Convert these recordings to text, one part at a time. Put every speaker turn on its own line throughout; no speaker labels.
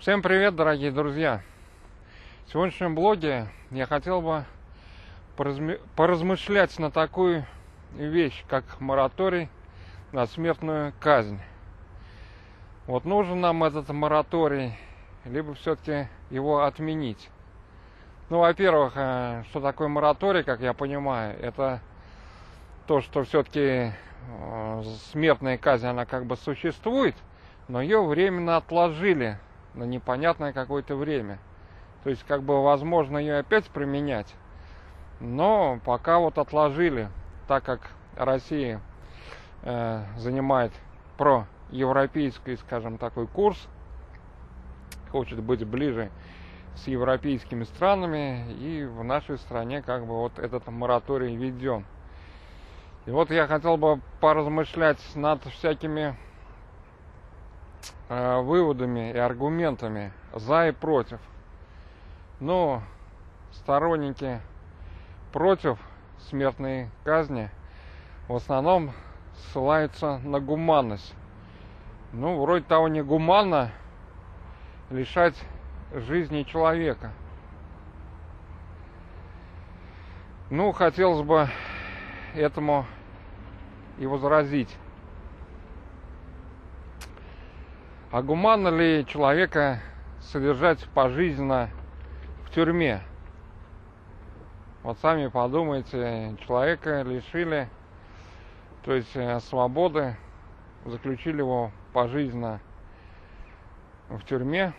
Всем привет, дорогие друзья! В сегодняшнем блоге я хотел бы поразмышлять на такую вещь, как мораторий на смертную казнь. Вот нужен нам этот мораторий, либо все-таки его отменить. Ну, во-первых, э, что такое мораторий, как я понимаю, это то, что все-таки э, смертная казнь, она как бы существует, но ее временно отложили на непонятное какое-то время. То есть, как бы, возможно, ее опять применять, но пока вот отложили, так как Россия э, занимает проевропейский, скажем, такой курс, хочет быть ближе с европейскими странами, и в нашей стране как бы вот этот мораторий введен. И вот я хотел бы поразмышлять над всякими выводами и аргументами за и против. Но сторонники против смертной казни в основном ссылаются на гуманность. Ну, вроде того не гуманно лишать жизни человека. Ну, хотелось бы этому и возразить. А гуманно ли человека содержать пожизненно в тюрьме? Вот сами подумайте, человека лишили, то есть э, свободы, заключили его пожизненно в тюрьме,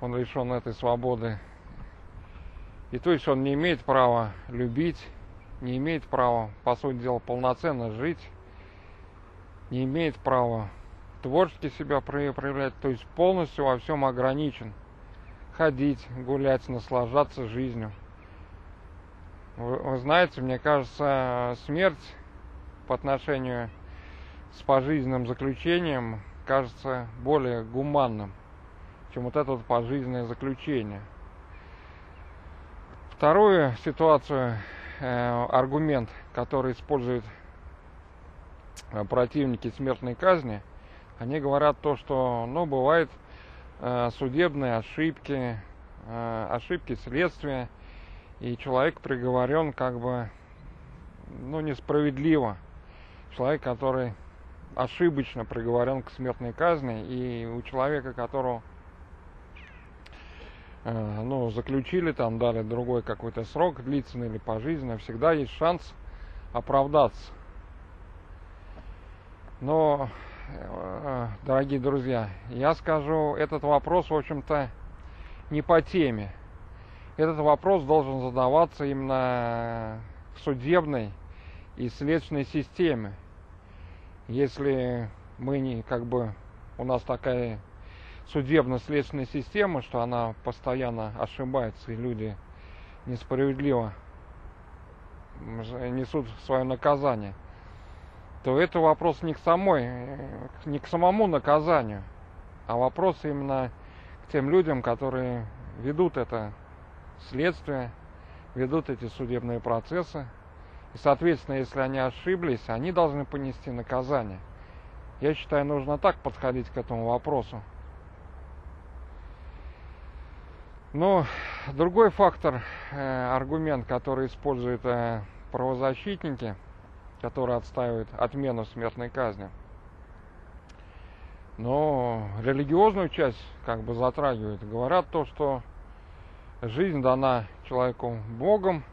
он лишен этой свободы. И то есть он не имеет права любить, не имеет права, по сути дела, полноценно жить, не имеет права творчески себя проявлять, то есть полностью во всем ограничен – ходить, гулять, наслаждаться жизнью. Вы, вы знаете, мне кажется, смерть по отношению с пожизненным заключением кажется более гуманным, чем вот это вот пожизненное заключение. Вторую ситуацию, э, аргумент, который используют э, противники смертной казни, они говорят то, что, ну, бывает Э, судебные ошибки, э, ошибки следствия, и человек приговорен как бы, ну, несправедливо. Человек, который ошибочно приговорен к смертной казни, и у человека, которого э, ну, заключили, там дали другой какой-то срок, длительный или пожизненный, всегда есть шанс оправдаться. Но дорогие друзья, я скажу, этот вопрос, в общем-то, не по теме. Этот вопрос должен задаваться именно в судебной и следственной системе. Если мы не, как бы, у нас такая судебно-следственная система, что она постоянно ошибается, и люди несправедливо несут свое наказание – то это вопрос не к самой, не к самому наказанию, а вопрос именно к тем людям, которые ведут это следствие, ведут эти судебные процессы. И, соответственно, если они ошиблись, они должны понести наказание. Я считаю, нужно так подходить к этому вопросу. Но другой фактор, э, аргумент, который используют э, правозащитники – которые отстаивают отмену смертной казни. Но религиозную часть как бы затрагивают. Говорят то, что жизнь дана человеку Богом,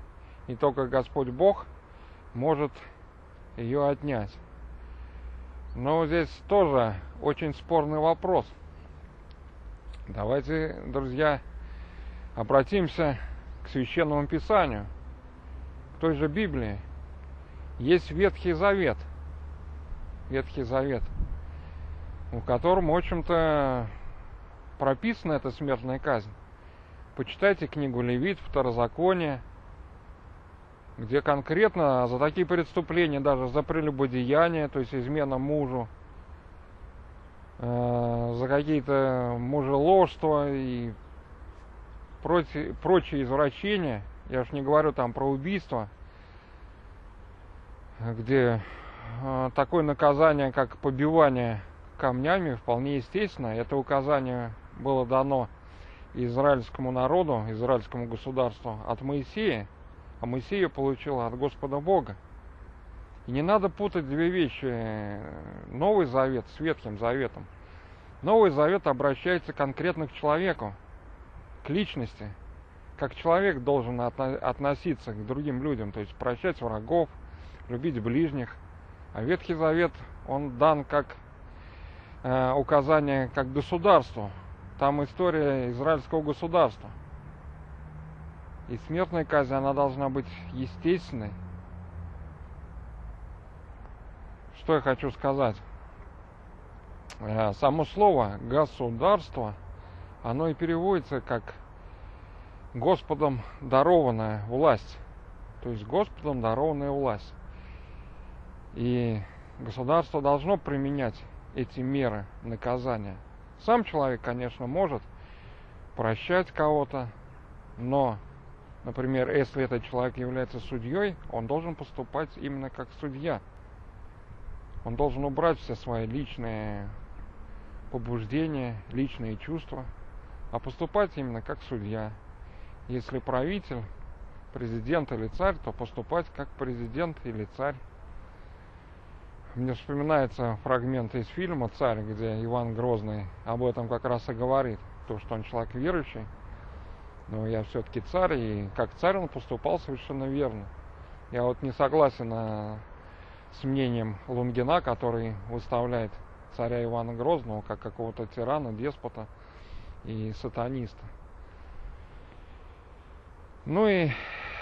и только Господь Бог может ее отнять. Но здесь тоже очень спорный вопрос. Давайте, друзья, обратимся к священному писанию, к той же Библии – есть Ветхий Завет. Ветхий Завет, в котором, в общем-то, прописана эта смертная казнь. Почитайте книгу Левит, Второзаконие, где конкретно за такие преступления, даже за прелюбодеяние, то есть измена мужу, э, за какие-то мужеложства и прочие, извращения, я уж не говорю там про убийство – где а, такое наказание, как побивание камнями вполне естественно. Это указание было дано израильскому народу, израильскому государству от Моисея, а Моисея получил от Господа Бога. И не надо путать две вещи. Новый Завет с Ветхим Заветом. Новый Завет обращается конкретно к человеку, к личности. Как человек должен относиться к другим людям, то есть прощать врагов, любить ближних. А Ветхий Завет, он дан как э, указание как государству. Там история израильского государства. И смертная казнь, она должна быть естественной. Что я хочу сказать? Э, само слово государство, оно и переводится как Господом дарованная власть. То есть Господом дарованная власть. И государство должно применять эти меры наказания. Сам человек, конечно, может прощать кого-то, но Например, если этот человек является судьей, он должен поступать именно как судья. Он должен убрать все свои личные побуждения, личные чувства, а поступать именно как судья. Если правитель, президент или царь, то поступать как президент или царь. Мне вспоминается фрагмент из фильма «Царь», где Иван Грозный об этом как раз и говорит, то, что он человек верующий, но я все-таки царь, и как царь он поступал совершенно верно. Я вот не согласен а, с мнением Лунгина, который выставляет царя Ивана Грозного как какого-то тирана, деспота и сатаниста. Ну и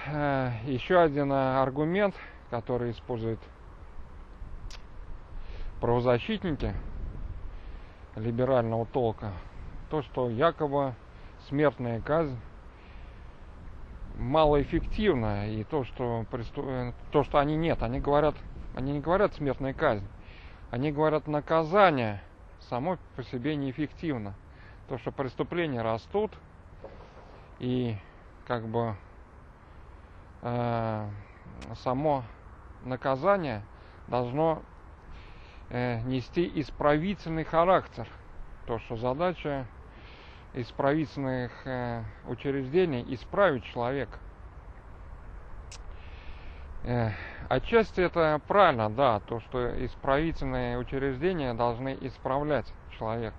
э, еще один аргумент, который используют правозащитники либерального толка, то, что якобы смертная казнь малоэффективно. И то, что. Э, то, что они нет, они говорят, они не говорят смертная казнь. Они говорят наказание само по себе неэффективно. То, что преступления растут, и как бы э, само наказание должно нести исправительный характер. То, что задача исправительных э, учреждений исправить человека. Э, отчасти это правильно, да, то, что исправительные учреждения должны исправлять человека.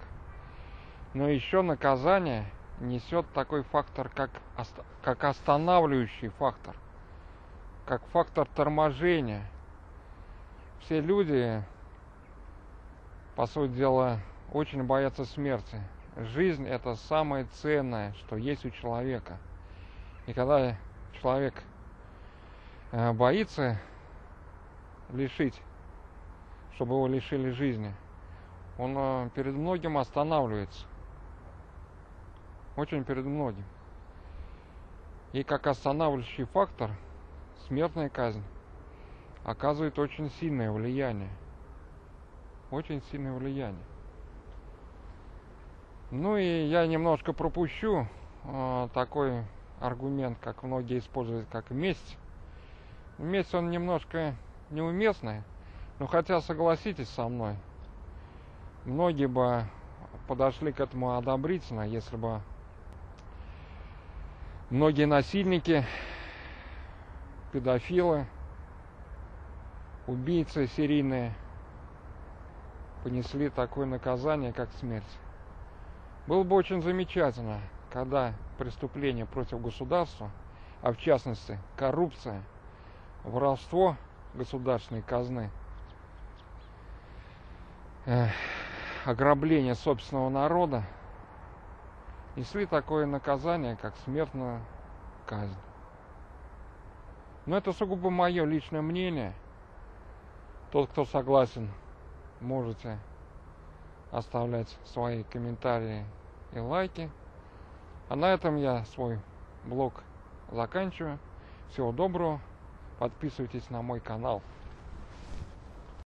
Но еще наказание несет такой фактор, как, как останавливающий фактор, как фактор торможения. Все люди, по сути дела, очень боятся смерти жизнь это самое ценное, что есть у человека. И когда человек э, боится лишить, чтобы его лишили жизни, он э, перед многим останавливается. Очень перед многим. И как останавливающий фактор, смертная казнь оказывает очень сильное влияние. Очень сильное влияние. Ну и я немножко пропущу э, такой аргумент, как многие используют, как месть. Месть он немножко неуместный, но хотя согласитесь со мной, многие бы подошли к этому одобрительно, если бы многие насильники, педофилы, убийцы серийные понесли такое наказание, как смерть. Было бы очень замечательно, когда преступления против государства, а в частности коррупция, воровство государственной казны, ограбление собственного народа, несли такое наказание, как смертная казнь. Но это сугубо мое личное мнение. Тот, кто согласен, можете оставлять свои комментарии и лайки. А на этом я свой блог заканчиваю. Всего доброго. Подписывайтесь на мой канал.